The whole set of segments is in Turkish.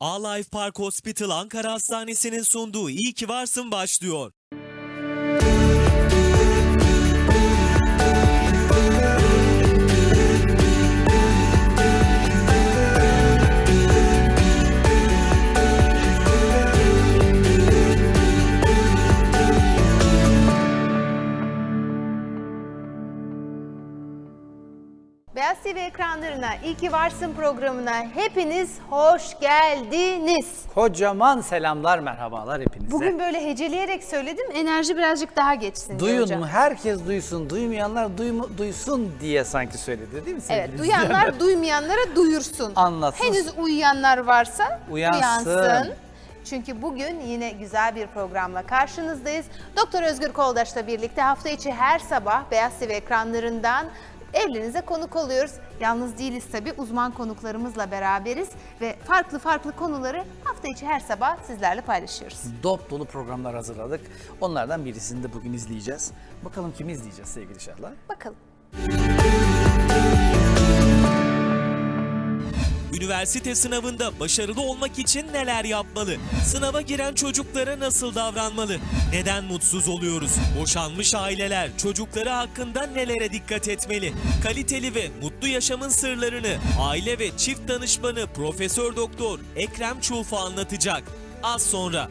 A-Life Park Hospital Ankara Hastanesi'nin sunduğu İyi ki Varsın başlıyor. TV ekranlarına İyi ki Varsın programına hepiniz hoş geldiniz. Kocaman selamlar, merhabalar hepinize. Bugün böyle heceleyerek söyledim enerji birazcık daha geçsin Duyun hocam. mu? Herkes duysun. Duymayanlar duymu- duysun diye sanki söyledi değil mi sevgili Evet duyanlar duymayanlara duyursun. Anlatsın. Henüz uyuyanlar varsa Uyansın. uyansın. Çünkü bugün yine güzel bir programla karşınızdayız. Doktor Özgür Koldaş'la birlikte hafta içi her sabah Beyaz TV ekranlarından evlerinize konuk oluyoruz. Yalnız değiliz tabii uzman konuklarımızla beraberiz ve farklı farklı konuları hafta içi her sabah sizlerle paylaşıyoruz. Dop dolu programlar hazırladık. Onlardan birisini de bugün izleyeceğiz. Bakalım kimi izleyeceğiz sevgili Şahla? Bakalım. Üniversite sınavında başarılı olmak için neler yapmalı? Sınava giren çocuklara nasıl davranmalı? Neden mutsuz oluyoruz? Boşanmış aileler çocukları hakkında nelere dikkat etmeli? Kaliteli ve mutlu yaşamın sırlarını aile ve çift danışmanı Profesör Doktor Ekrem Çulfa anlatacak. Az sonra.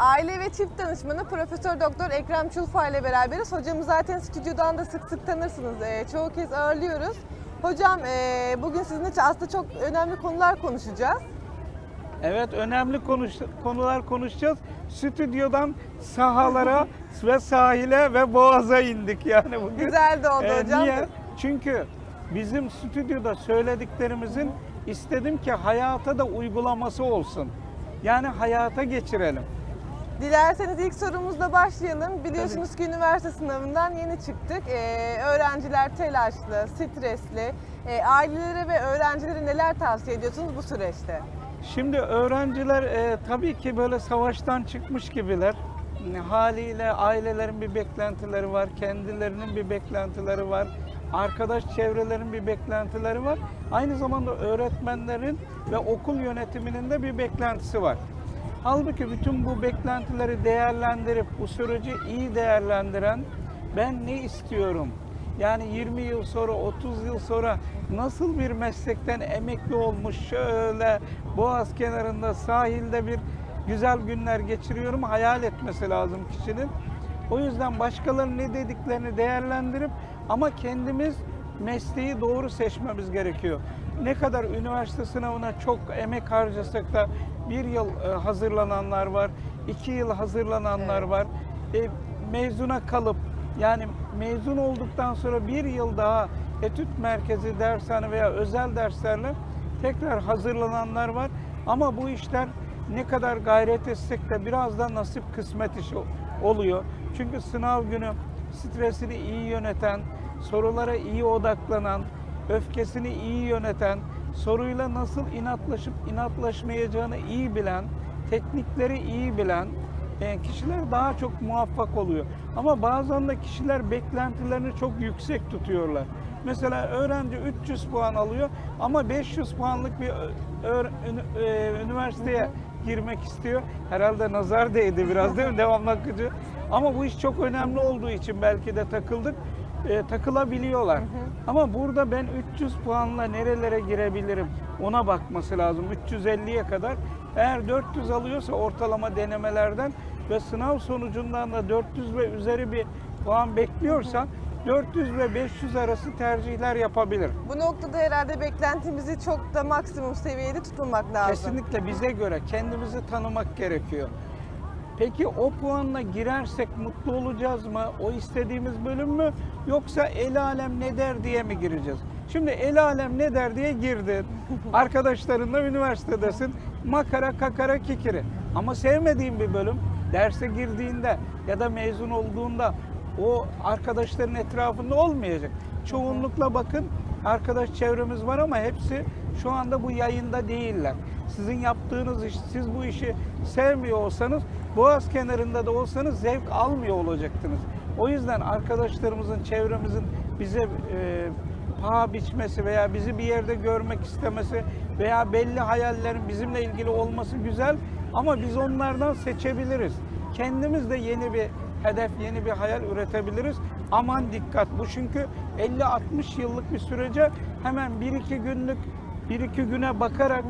Aile ve çift danışmanı Profesör Doktor Ekrem Çulfa ile beraberiz. Hocamı zaten stüdyodan da sık sık tanırsınız. Ee, çoğu kez ağırlıyoruz. Hocam ee, bugün sizinle aslında çok önemli konular konuşacağız. Evet önemli konuş, konular konuşacağız. Stüdyodan sahalara ve sahile ve boğaza indik yani bugün. Güzel de oldu Ee, hocam. Niye? Çünkü bizim stüdyoda söylediklerimizin istedim ki hayata da uygulaması olsun. Yani hayata geçirelim. Dilerseniz ilk sorumuzla başlayalım. Biliyorsunuz ki üniversite sınavından yeni çıktık. Ee, öğrenciler telaşlı, stresli. Ee, ailelere ve öğrencilere neler tavsiye ediyorsunuz bu süreçte? Şimdi öğrenciler e, tabii ki böyle savaştan çıkmış gibiler. Haliyle ailelerin bir beklentileri var, kendilerinin bir beklentileri var, arkadaş çevrelerin bir beklentileri var. Aynı zamanda öğretmenlerin ve okul yönetiminin de bir beklentisi var. Halbuki bütün bu beklentileri değerlendirip bu süreci iyi değerlendiren ben ne istiyorum? Yani 20 yıl sonra, 30 yıl sonra nasıl bir meslekten emekli olmuş şöyle boğaz kenarında sahilde bir güzel günler geçiriyorum hayal etmesi lazım kişinin. O yüzden başkalarının ne dediklerini değerlendirip ama kendimiz mesleği doğru seçmemiz gerekiyor. Ne kadar üniversite sınavına çok emek harcasak da bir yıl e, hazırlananlar var, iki yıl hazırlananlar var. E, mezuna kalıp yani mezun olduktan sonra bir yıl daha etüt merkezi, dershane veya özel derslerle tekrar hazırlananlar var. Ama bu işler ne kadar gayret etsek de biraz da nasip kısmet işi oluyor. Çünkü sınav günü stresini iyi yöneten, sorulara iyi odaklanan, öfkesini iyi yöneten, soruyla nasıl inatlaşıp inatlaşmayacağını iyi bilen, teknikleri iyi bilen e, kişiler daha çok muvaffak oluyor. Ama bazen de kişiler beklentilerini çok yüksek tutuyorlar. Mesela öğrenci 300 puan alıyor ama 500 puanlık bir ünü- e, üniversiteye girmek istiyor. Herhalde nazar değdi biraz değil mi? Devam akıcı. Ama bu iş çok önemli olduğu için belki de takıldık. E, takılabiliyorlar. Ama burada ben 300 puanla nerelere girebilirim ona bakması lazım. 350'ye kadar. Eğer 400 alıyorsa ortalama denemelerden ve sınav sonucundan da 400 ve üzeri bir puan bekliyorsa 400 ve 500 arası tercihler yapabilir. Bu noktada herhalde beklentimizi çok da maksimum seviyede tutulmak lazım. Kesinlikle bize göre kendimizi tanımak gerekiyor. Peki o puanla girersek mutlu olacağız mı? O istediğimiz bölüm mü? Yoksa el alem ne der diye mi gireceğiz? Şimdi el alem ne der diye girdin. Arkadaşlarınla üniversitedesin. Makara kakara kikiri. Ama sevmediğin bir bölüm derse girdiğinde ya da mezun olduğunda o arkadaşların etrafında olmayacak. Çoğunlukla bakın arkadaş çevremiz var ama hepsi şu anda bu yayında değiller. Sizin yaptığınız iş, siz bu işi sevmiyor olsanız Boğaz kenarında da olsanız zevk almıyor olacaktınız. O yüzden arkadaşlarımızın, çevremizin bize e, paha biçmesi veya bizi bir yerde görmek istemesi veya belli hayallerin bizimle ilgili olması güzel ama biz onlardan seçebiliriz. Kendimiz de yeni bir hedef, yeni bir hayal üretebiliriz. Aman dikkat bu çünkü 50-60 yıllık bir sürece hemen 1-2 günlük 1-2 güne bakarak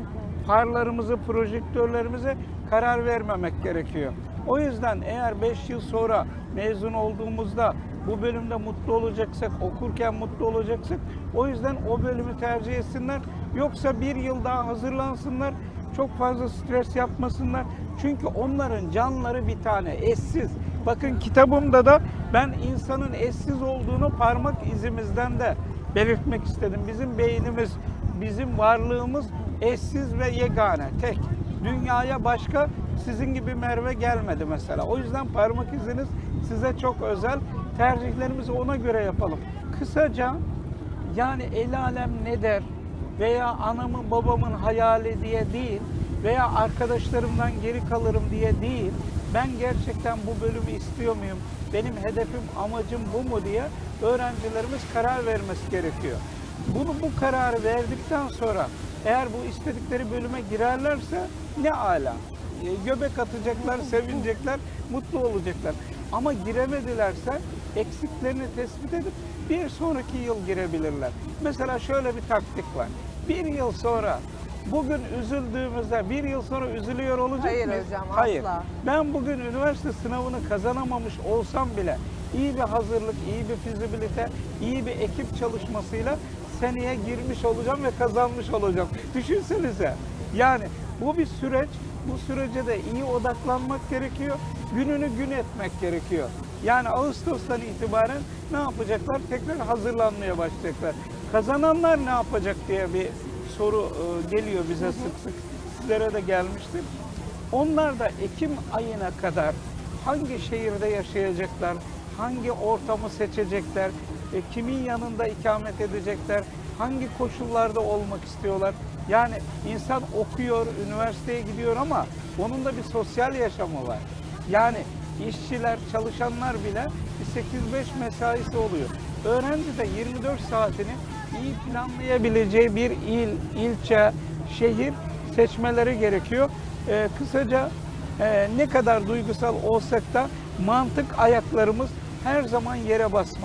farlarımızı, projektörlerimize karar vermemek gerekiyor. O yüzden eğer 5 yıl sonra mezun olduğumuzda bu bölümde mutlu olacaksak, okurken mutlu olacaksak o yüzden o bölümü tercih etsinler. Yoksa bir yıl daha hazırlansınlar, çok fazla stres yapmasınlar. Çünkü onların canları bir tane, eşsiz. Bakın kitabımda da ben insanın eşsiz olduğunu parmak izimizden de belirtmek istedim. Bizim beynimiz, bizim varlığımız eşsiz ve yegane, tek. Dünyaya başka sizin gibi Merve gelmedi mesela. O yüzden parmak iziniz size çok özel. Tercihlerimizi ona göre yapalım. Kısaca yani el alem ne der veya anamın babamın hayali diye değil veya arkadaşlarımdan geri kalırım diye değil. Ben gerçekten bu bölümü istiyor muyum? Benim hedefim, amacım bu mu diye öğrencilerimiz karar vermesi gerekiyor. Bunu bu kararı verdikten sonra eğer bu istedikleri bölüme girerlerse ne ala. E, Göbek atacaklar, sevinecekler, mutlu olacaklar. Ama giremedilerse eksiklerini tespit edip bir sonraki yıl girebilirler. Mesela şöyle bir taktik var. Bir yıl sonra bugün üzüldüğümüzde bir yıl sonra üzülüyor olacak Hayır mıyız? hocam, Hayır. asla. Ben bugün üniversite sınavını kazanamamış olsam bile iyi bir hazırlık, iyi bir fizibilite, iyi bir ekip çalışmasıyla seneye girmiş olacağım ve kazanmış olacağım. Düşünsenize. Yani bu bir süreç. Bu sürece de iyi odaklanmak gerekiyor. Gününü gün etmek gerekiyor. Yani Ağustos'tan itibaren ne yapacaklar? Tekrar hazırlanmaya başlayacaklar. Kazananlar ne yapacak diye bir soru e, geliyor bize sık sık. Sizlere de gelmiştir. Onlar da Ekim ayına kadar hangi şehirde yaşayacaklar, hangi ortamı seçecekler, e, kimin yanında ikamet edecekler, hangi koşullarda olmak istiyorlar. Yani insan okuyor, üniversiteye gidiyor ama onun da bir sosyal yaşamı var. Yani işçiler, çalışanlar bile bir 8-5 mesaisi oluyor. Öğrenci de 24 saatini iyi planlayabileceği bir il, ilçe, şehir seçmeleri gerekiyor. Ee, kısaca e, ne kadar duygusal olsak da mantık ayaklarımız her zaman yere basmaz.